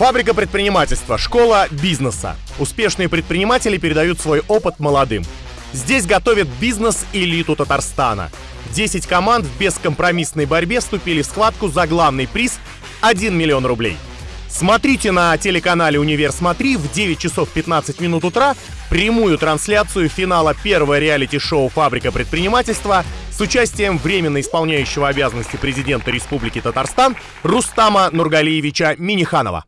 Фабрика предпринимательства, школа бизнеса. Успешные предприниматели передают свой опыт молодым. Здесь готовят бизнес-элиту Татарстана. 10 команд в бескомпромиссной борьбе вступили в схватку за главный приз – 1 миллион рублей. Смотрите на телеканале «Универ Смотри» в 9 часов 15 минут утра прямую трансляцию финала первого реалити-шоу «Фабрика предпринимательства» с участием временно исполняющего обязанности президента Республики Татарстан Рустама Нургалиевича Миниханова.